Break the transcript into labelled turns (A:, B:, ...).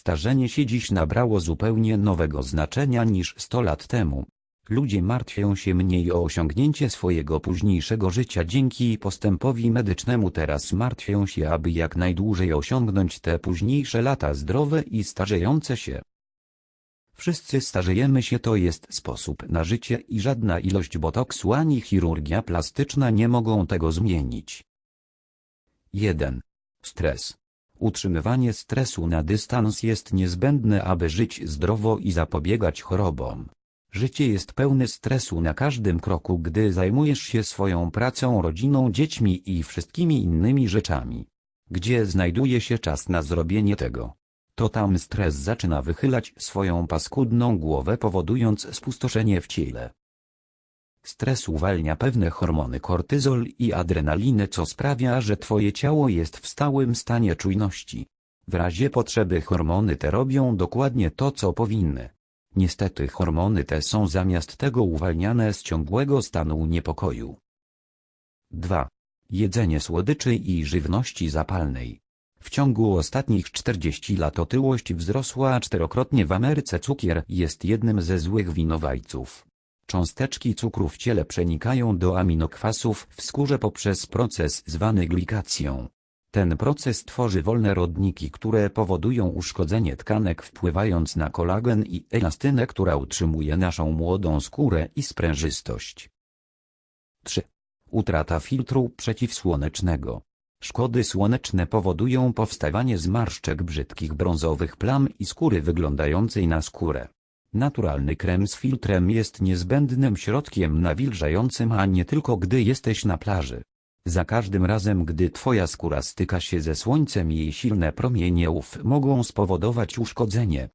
A: Starzenie się dziś nabrało zupełnie nowego znaczenia niż 100 lat temu. Ludzie martwią się mniej o osiągnięcie swojego późniejszego życia dzięki postępowi medycznemu teraz martwią się aby jak najdłużej osiągnąć te późniejsze lata zdrowe i starzejące się. Wszyscy starzejemy się to jest sposób na życie i żadna ilość botoksu ani chirurgia plastyczna nie mogą tego zmienić. 1. Stres. Utrzymywanie stresu na dystans jest niezbędne aby żyć zdrowo i zapobiegać chorobom. Życie jest pełne stresu na każdym kroku gdy zajmujesz się swoją pracą rodziną dziećmi i wszystkimi innymi rzeczami. Gdzie znajduje się czas na zrobienie tego? To tam stres zaczyna wychylać swoją paskudną głowę powodując spustoszenie w ciele. Stres uwalnia pewne hormony kortyzol i adrenalinę co sprawia że twoje ciało jest w stałym stanie czujności. W razie potrzeby hormony te robią dokładnie to co powinny. Niestety hormony te są zamiast tego uwalniane z ciągłego stanu niepokoju. 2. Jedzenie słodyczy i żywności zapalnej. W ciągu ostatnich 40 lat otyłość wzrosła czterokrotnie w Ameryce cukier jest jednym ze złych winowajców. Cząsteczki cukru w ciele przenikają do aminokwasów w skórze poprzez proces zwany glikacją. Ten proces tworzy wolne rodniki, które powodują uszkodzenie tkanek wpływając na kolagen i elastynę, która utrzymuje naszą młodą skórę i sprężystość. 3. Utrata filtru przeciwsłonecznego. Szkody słoneczne powodują powstawanie zmarszczek brzydkich brązowych plam i skóry wyglądającej na skórę. Naturalny krem z filtrem jest niezbędnym środkiem nawilżającym a nie tylko gdy jesteś na plaży. Za każdym razem gdy twoja skóra styka się ze słońcem jej silne promienie UV mogą spowodować uszkodzenie.